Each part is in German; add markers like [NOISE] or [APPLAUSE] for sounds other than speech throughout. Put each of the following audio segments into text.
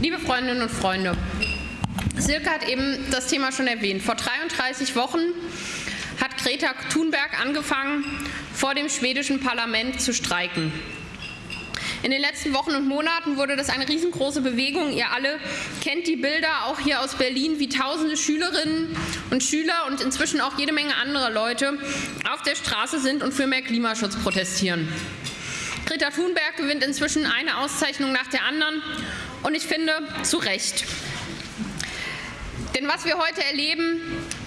Liebe Freundinnen und Freunde, Silke hat eben das Thema schon erwähnt. Vor 33 Wochen hat Greta Thunberg angefangen, vor dem schwedischen Parlament zu streiken. In den letzten Wochen und Monaten wurde das eine riesengroße Bewegung. Ihr alle kennt die Bilder auch hier aus Berlin, wie tausende Schülerinnen und Schüler und inzwischen auch jede Menge andere Leute auf der Straße sind und für mehr Klimaschutz protestieren. Greta Thunberg gewinnt inzwischen eine Auszeichnung nach der anderen und ich finde zu Recht. Denn was wir heute erleben,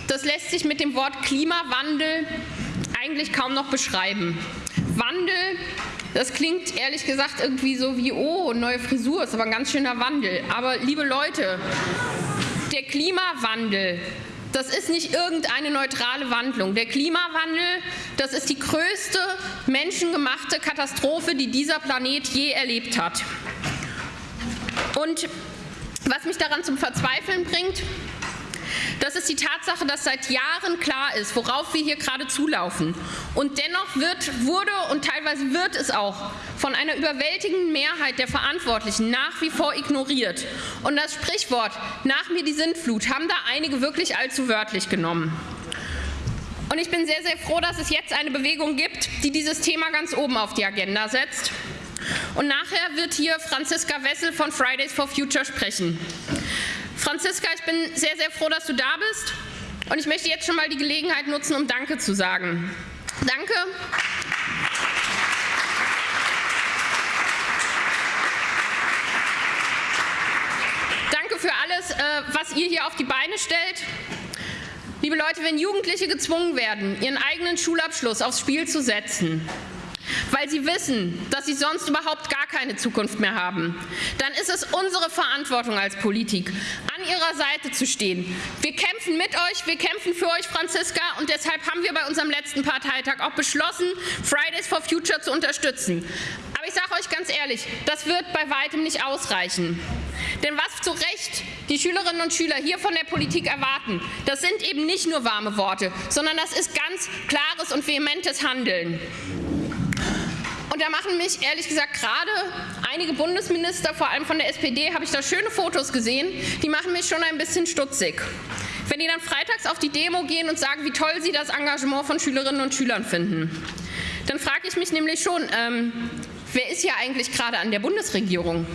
das lässt sich mit dem Wort Klimawandel eigentlich kaum noch beschreiben. Wandel, das klingt ehrlich gesagt irgendwie so wie, oh, neue Frisur, ist aber ein ganz schöner Wandel. Aber liebe Leute, der Klimawandel, das ist nicht irgendeine neutrale Wandlung. Der Klimawandel, das ist die größte menschengemachte Katastrophe, die dieser Planet je erlebt hat. Und was mich daran zum Verzweifeln bringt, das ist die Tatsache, dass seit Jahren klar ist, worauf wir hier gerade zulaufen. Und dennoch wird, wurde und teilweise wird es auch von einer überwältigenden Mehrheit der Verantwortlichen nach wie vor ignoriert. Und das Sprichwort nach mir die Sintflut haben da einige wirklich allzu wörtlich genommen. Und ich bin sehr, sehr froh, dass es jetzt eine Bewegung gibt, die dieses Thema ganz oben auf die Agenda setzt. Und nachher wird hier Franziska Wessel von Fridays for Future sprechen. Franziska, ich bin sehr, sehr froh, dass du da bist. Und ich möchte jetzt schon mal die Gelegenheit nutzen, um Danke zu sagen. Danke. Danke für alles, äh, was ihr hier auf die Beine stellt. Liebe Leute, wenn Jugendliche gezwungen werden, ihren eigenen Schulabschluss aufs Spiel zu setzen, weil sie wissen, dass sie sonst überhaupt gar keine Zukunft mehr haben, dann ist es unsere Verantwortung als Politik, an ihrer Seite zu stehen. Wir kämpfen mit euch, wir kämpfen für euch, Franziska, und deshalb haben wir bei unserem letzten Parteitag auch beschlossen, Fridays for Future zu unterstützen. Aber ich sage euch ganz ehrlich, das wird bei weitem nicht ausreichen. Denn was zu Recht die Schülerinnen und Schüler hier von der Politik erwarten, das sind eben nicht nur warme Worte, sondern das ist ganz klares und vehementes Handeln. Und da machen mich ehrlich gesagt gerade einige Bundesminister, vor allem von der SPD, habe ich da schöne Fotos gesehen, die machen mich schon ein bisschen stutzig. Wenn die dann freitags auf die Demo gehen und sagen, wie toll sie das Engagement von Schülerinnen und Schülern finden, dann frage ich mich nämlich schon, ähm, wer ist hier eigentlich gerade an der Bundesregierung?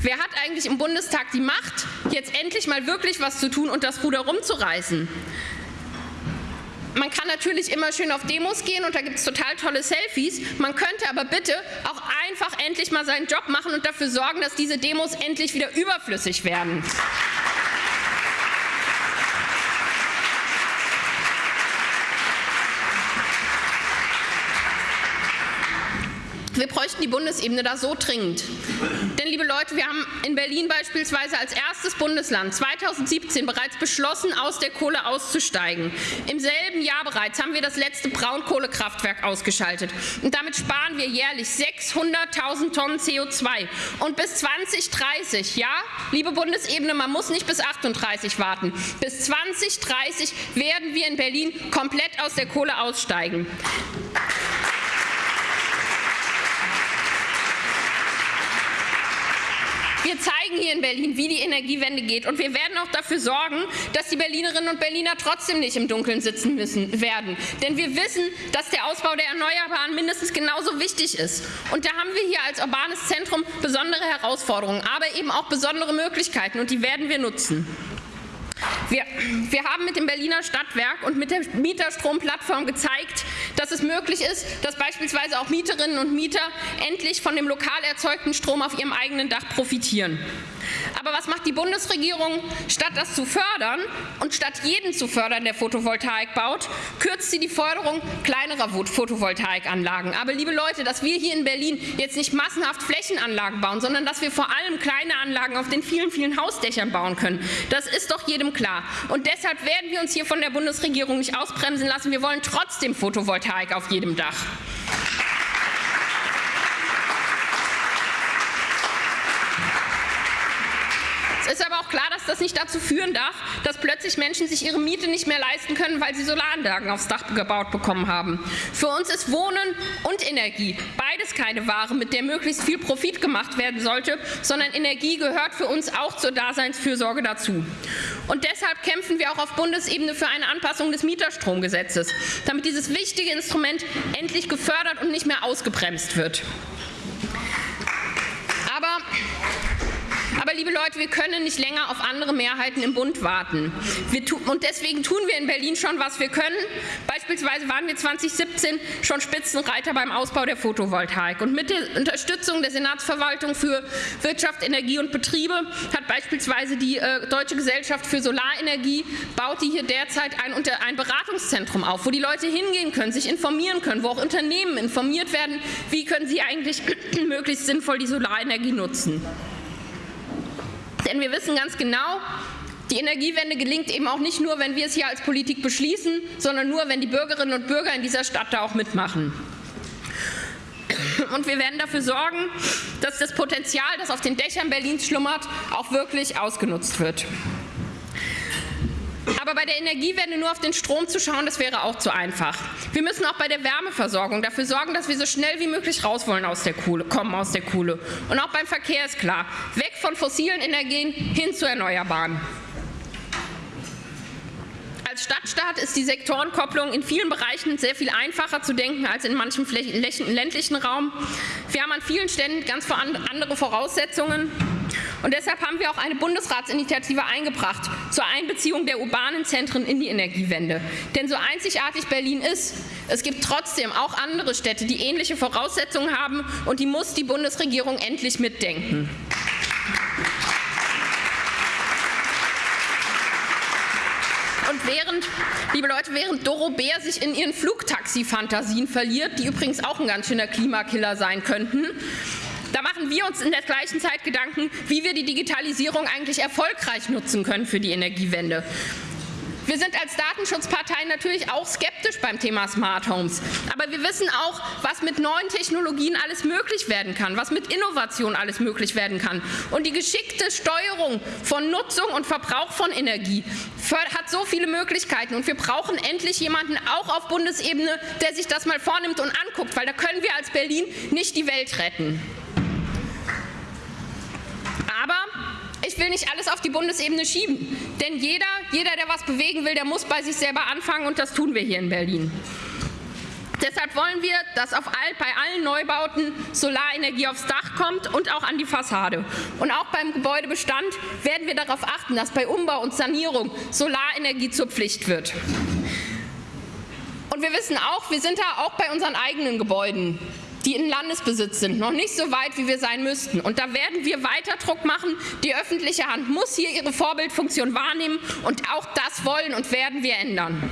Wer hat eigentlich im Bundestag die Macht, jetzt endlich mal wirklich was zu tun und das Ruder rumzureißen? Man kann natürlich immer schön auf Demos gehen und da gibt es total tolle Selfies. Man könnte aber bitte auch einfach endlich mal seinen Job machen und dafür sorgen, dass diese Demos endlich wieder überflüssig werden. Wir bräuchten die Bundesebene da so dringend. Denn, liebe Leute, wir haben in Berlin beispielsweise als erstes Bundesland 2017 bereits beschlossen, aus der Kohle auszusteigen. Im selben Jahr bereits haben wir das letzte Braunkohlekraftwerk ausgeschaltet. Und damit sparen wir jährlich 600.000 Tonnen CO2. Und bis 2030, ja, liebe Bundesebene, man muss nicht bis 38 warten, bis 2030 werden wir in Berlin komplett aus der Kohle aussteigen. Wir zeigen hier in Berlin, wie die Energiewende geht. Und wir werden auch dafür sorgen, dass die Berlinerinnen und Berliner trotzdem nicht im Dunkeln sitzen müssen werden. Denn wir wissen, dass der Ausbau der Erneuerbaren mindestens genauso wichtig ist. Und da haben wir hier als urbanes Zentrum besondere Herausforderungen, aber eben auch besondere Möglichkeiten. Und die werden wir nutzen. Wir, wir, haben mit dem Berliner Stadtwerk und mit der Mieterstromplattform gezeigt, dass es möglich ist, dass beispielsweise auch Mieterinnen und Mieter endlich von dem lokal erzeugten Strom auf ihrem eigenen Dach profitieren. Aber was macht die Bundesregierung? Statt das zu fördern und statt jeden zu fördern, der Photovoltaik baut, kürzt sie die Förderung kleinerer Photovoltaikanlagen. Aber liebe Leute, dass wir hier in Berlin jetzt nicht massenhaft Flächenanlagen bauen, sondern dass wir vor allem kleine Anlagen auf den vielen, vielen Hausdächern bauen können, das ist doch jedem klar. Und deshalb werden wir uns hier von der Bundesregierung nicht ausbremsen lassen. Wir wollen trotzdem Photovoltaik auf jedem Dach. Es ist aber auch klar, dass das nicht dazu führen darf, dass plötzlich Menschen sich ihre Miete nicht mehr leisten können, weil sie Solaranlagen aufs Dach gebaut bekommen haben. Für uns ist Wohnen und Energie beides keine Ware, mit der möglichst viel Profit gemacht werden sollte, sondern Energie gehört für uns auch zur Daseinsfürsorge dazu. Und deshalb kämpfen wir auch auf Bundesebene für eine Anpassung des Mieterstromgesetzes, damit dieses wichtige Instrument endlich gefördert und nicht mehr ausgebremst wird. Aber aber liebe Leute, wir können nicht länger auf andere Mehrheiten im Bund warten. und deswegen tun wir in Berlin schon, was wir können. Beispielsweise waren wir 2017 schon Spitzenreiter beim Ausbau der Photovoltaik. Und mit der Unterstützung der Senatsverwaltung für Wirtschaft, Energie und Betriebe hat beispielsweise die äh, Deutsche Gesellschaft für Solarenergie, baut die hier derzeit ein, ein Beratungszentrum auf, wo die Leute hingehen können, sich informieren können, wo auch Unternehmen informiert werden, wie können sie eigentlich [CLEARS THROAT] möglichst sinnvoll die Solarenergie nutzen. Denn wir wissen ganz genau, die Energiewende gelingt eben auch nicht nur, wenn wir es hier als Politik beschließen, sondern nur, wenn die Bürgerinnen und Bürger in dieser Stadt da auch mitmachen. Und wir werden dafür sorgen, dass das Potenzial, das auf den Dächern Berlins schlummert, auch wirklich ausgenutzt wird. Aber bei der Energiewende nur auf den Strom zu schauen, das wäre auch zu einfach. Wir müssen auch bei der Wärmeversorgung dafür sorgen, dass wir so schnell wie möglich raus wollen aus der Kohle, kommen aus der Kohle. Und auch beim Verkehr ist klar, weg von fossilen Energien hin zu Erneuerbaren. Als Stadtstaat ist die Sektorenkopplung in vielen Bereichen sehr viel einfacher zu denken als in manchem ländlichen Raum. Wir haben an vielen Stellen ganz andere Voraussetzungen. Und deshalb haben wir auch eine Bundesratsinitiative eingebracht zur Einbeziehung der urbanen Zentren in die Energiewende. Denn so einzigartig Berlin ist, es gibt trotzdem auch andere Städte, die ähnliche Voraussetzungen haben und die muss die Bundesregierung endlich mitdenken. Und während, liebe Leute, während Doro Bär sich in ihren Flugtaxi-Fantasien verliert, die übrigens auch ein ganz schöner Klimakiller sein könnten, da machen wir uns in der gleichen Zeit Gedanken, wie wir die Digitalisierung eigentlich erfolgreich nutzen können für die Energiewende. Wir sind als Datenschutzpartei natürlich auch skeptisch beim Thema Smart Homes. Aber wir wissen auch, was mit neuen Technologien alles möglich werden kann, was mit Innovation alles möglich werden kann. Und die geschickte Steuerung von Nutzung und Verbrauch von Energie hat so viele Möglichkeiten. Und wir brauchen endlich jemanden auch auf Bundesebene, der sich das mal vornimmt und anguckt, weil da können wir als Berlin nicht die Welt retten. Aber ich will nicht alles auf die Bundesebene schieben, denn jeder, jeder, der was bewegen will, der muss bei sich selber anfangen und das tun wir hier in Berlin. Deshalb wollen wir, dass auf all, bei allen Neubauten Solarenergie aufs Dach kommt und auch an die Fassade. Und auch beim Gebäudebestand werden wir darauf achten, dass bei Umbau und Sanierung Solarenergie zur Pflicht wird. Und wir wissen auch, wir sind da auch bei unseren eigenen Gebäuden die in Landesbesitz sind, noch nicht so weit, wie wir sein müssten. Und da werden wir weiter Druck machen. Die öffentliche Hand muss hier ihre Vorbildfunktion wahrnehmen und auch das wollen und werden wir ändern.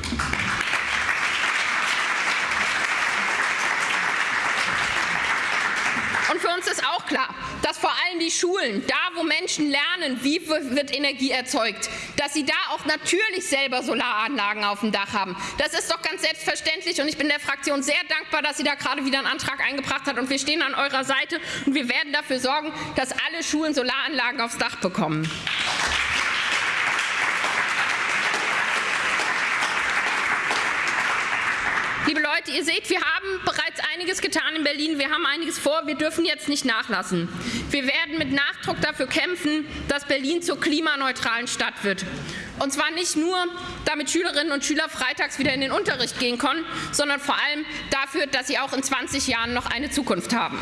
Für uns ist auch klar, dass vor allem die Schulen, da wo Menschen lernen, wie wird Energie erzeugt, dass sie da auch natürlich selber Solaranlagen auf dem Dach haben. Das ist doch ganz selbstverständlich und ich bin der Fraktion sehr dankbar, dass sie da gerade wieder einen Antrag eingebracht hat und wir stehen an eurer Seite und wir werden dafür sorgen, dass alle Schulen Solaranlagen aufs Dach bekommen. Liebe Leute, ihr seht, wir haben bereits einiges getan in Berlin. Wir haben einiges vor. Wir dürfen jetzt nicht nachlassen. Wir werden mit Nachdruck dafür kämpfen, dass Berlin zur klimaneutralen Stadt wird. Und zwar nicht nur, damit Schülerinnen und Schüler freitags wieder in den Unterricht gehen können, sondern vor allem dafür, dass sie auch in 20 Jahren noch eine Zukunft haben.